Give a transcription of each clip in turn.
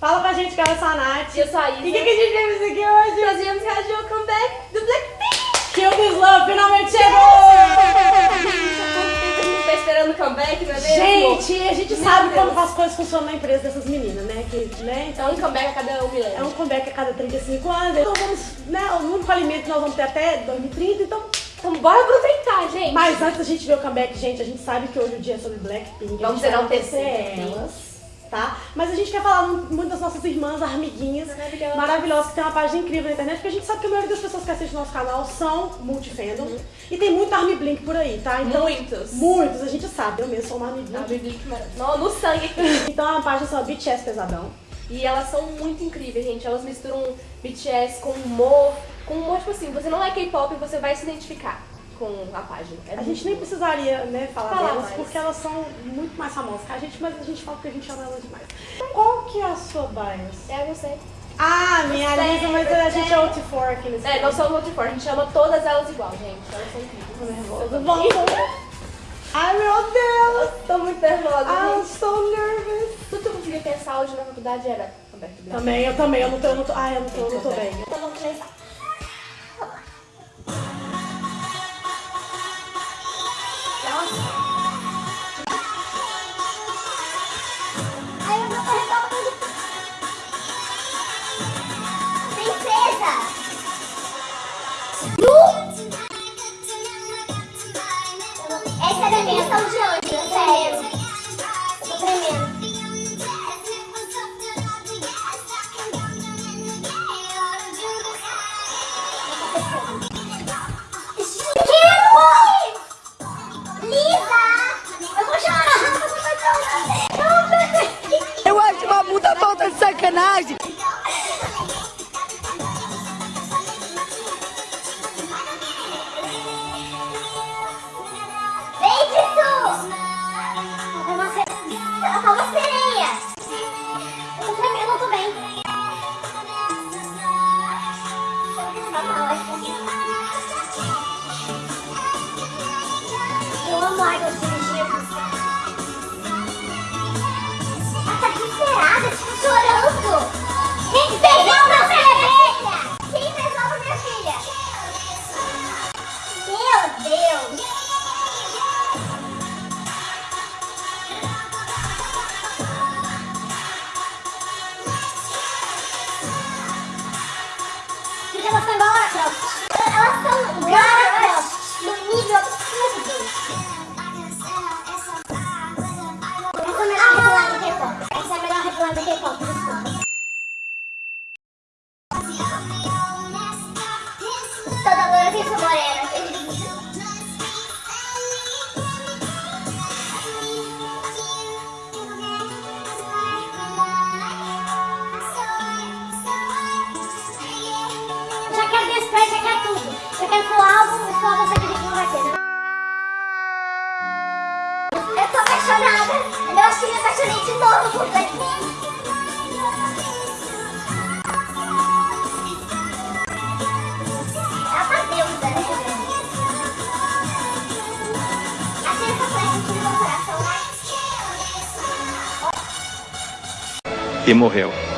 Fala pra gente que eu sou a Nath. E eu sou a Isa. E o que, que a gente fez aqui hoje? Nós viemos reagir ao comeback do Blackpink. Kill This Love finalmente chegou! Tá esperando o comeback, não é mesmo? Gente, a gente Meu sabe Deus. como as coisas funcionam na empresa dessas meninas, né? Que, né? Então, Então, um comeback a cada um milênio. é um comeback a cada 35 anos. Então vamos, né? O único alimento que nós vamos ter até 2030, então... Então, bora aproveitar, gente. Mas antes da gente ver o comeback, gente, a gente sabe que hoje o dia é sobre Blackpink. Vamos enaltecer enaltecer elas, tá? Mas a gente quer falar mu- muito das nossas irmãs, amiguinhas Maravilhosas. maravilhosas, que tem uma página incrível na internet, porque a gente sabe que a maioria das pessoas que assistem nosso canal são multifandom. E tem muito Army Blink por aí, tá? Então, Muitos. Muitos, a gente sabe. Eu mesmo sou uma Army Blink. Blink, maravilhoso. No, no sangue. Então a página chama BTS Pesadão. E elas são muito incríveis, gente. Elas misturam BTS com humor. Com humor, tipo assim, você não é K-pop, você vai se identificar com a página. É A gente nem bom. precisaria, né, falar, Falar delas, mais. porque elas são muito mais famosas que a gente, mas a gente fala porque a gente ama elas demais. Qual que é a sua bias? É, eu sei. Ah, minha Você, Lisa, mas a gente é você. OT4 aqui nesse É, nós somos multifor, a gente chama todas elas igual, gente. Elas são incríveis. Tô nervosa. Vamos. Ai, meu Deus. Tô muito nervosa, I'm gente. so nervous. Tudo que eu conseguia pensar hoje na faculdade era Roberto. Também, eu também. Eu não tô, eu não tô, ai, eu não tô, eu não tô bem. Então vamos começar. E morreu.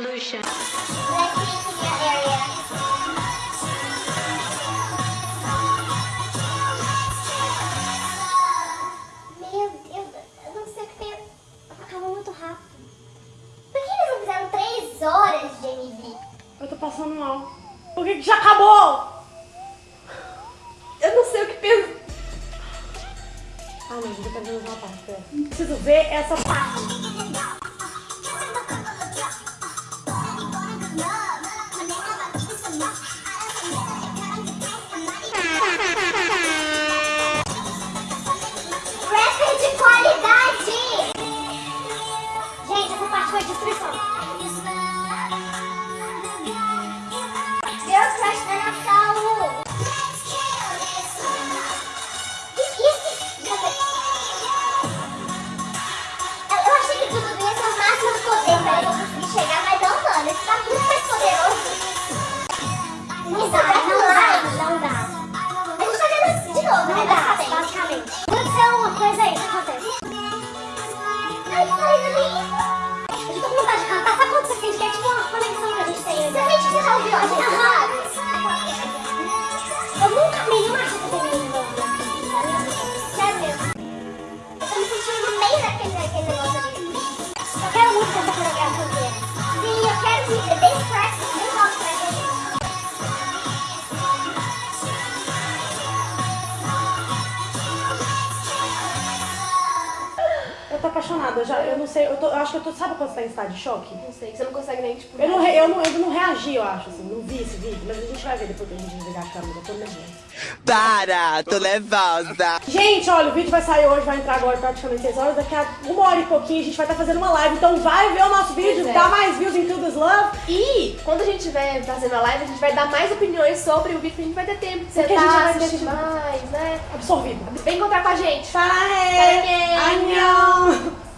Revolution. Meu Deus, eu não sei o que tem. Acabou muito rápido. Por que eles não fizeram 3 horas de MV? Eu tô passando mal. Por que, que já acabou? Eu não sei o que pensar. Ah, não, gente, eu ver mais uma parte. Preciso ver essa parte. Passa quanto você sente? Que é tipo uma conexão que a gente tem. Você sente que você tá ouvindo a gente? Apaixonada. Eu, já, eu não sei, eu, tô, eu acho que eu tô. Sabe quando você tá em estado de choque? Não sei, que você não consegue nem, tipo... Eu não, eu, não, eu não reagi, eu acho, assim. Não vi esse vídeo, mas a gente vai ver depois que a gente desligar a câmera. Eu tô nervosa. Para, tô nervosa. Gente, olha, o vídeo vai sair hoje, vai entrar agora praticamente 6 horas. Daqui a uma hora e pouquinho a gente vai estar fazendo uma live. Então vai ver o nosso vídeo, Pois é. dá mais views em Kill This Love. E quando a gente estiver fazendo a live, a gente vai dar mais opiniões sobre o vídeo, que a gente vai ter tempo de Porque a gente sentar, vai assistir mais, né? Absorvido. Vem encontrar com a gente. Sarahê! Sarahê! Annyeong!